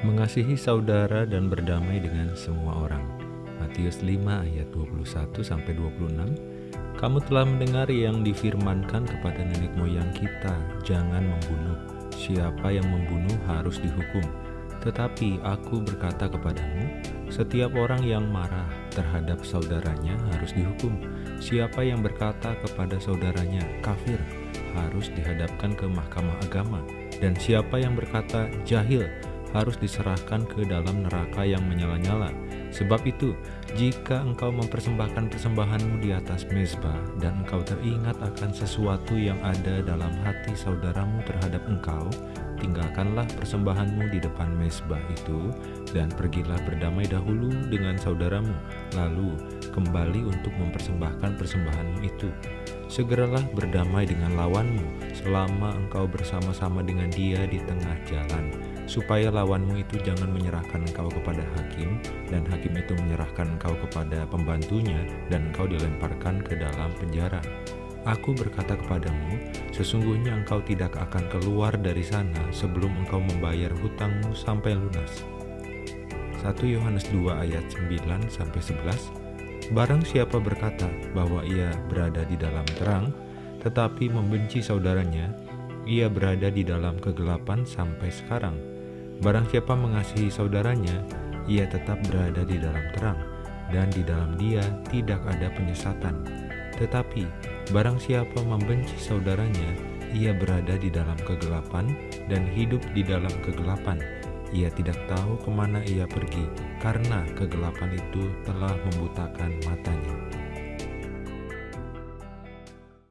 Mengasihi saudara dan berdamai dengan semua orang. Matius 5 ayat 21 sampai 26. Kamu telah mendengar yang difirmankan kepada nenek moyang kita, jangan membunuh. Siapa yang membunuh harus dihukum. Tetapi aku berkata kepadamu, setiap orang yang marah terhadap saudaranya harus dihukum. Siapa yang berkata kepada saudaranya kafir harus dihadapkan ke mahkamah agama. Dan siapa yang berkata jahil harus diserahkan ke dalam neraka yang menyala-nyala. Sebab itu, jika engkau mempersembahkan persembahanmu di atas mezbah dan engkau teringat akan sesuatu yang ada dalam hati saudaramu terhadap engkau, tinggalkanlah persembahanmu di depan mezbah itu dan pergilah berdamai dahulu dengan saudaramu, lalu kembali untuk mempersembahkan persembahanmu itu. Segeralah berdamai dengan lawanmu selama engkau bersama-sama dengan dia di tengah jalan supaya lawanmu itu jangan menyerahkan engkau kepada hakim, dan hakim itu menyerahkan engkau kepada pembantunya, dan engkau dilemparkan ke dalam penjara. Aku berkata kepadamu, sesungguhnya engkau tidak akan keluar dari sana sebelum engkau membayar hutangmu sampai lunas. 1 Yohanes 2 ayat 9 11 Barang siapa berkata bahwa ia berada di dalam terang, tetapi membenci saudaranya, ia berada di dalam kegelapan sampai sekarang. Barang siapa mengasihi saudaranya, ia tetap berada di dalam terang, dan di dalam dia tidak ada penyesatan. Tetapi, barang siapa membenci saudaranya, ia berada di dalam kegelapan dan hidup di dalam kegelapan. Ia tidak tahu ke mana ia pergi, karena kegelapan itu telah membutakan matanya.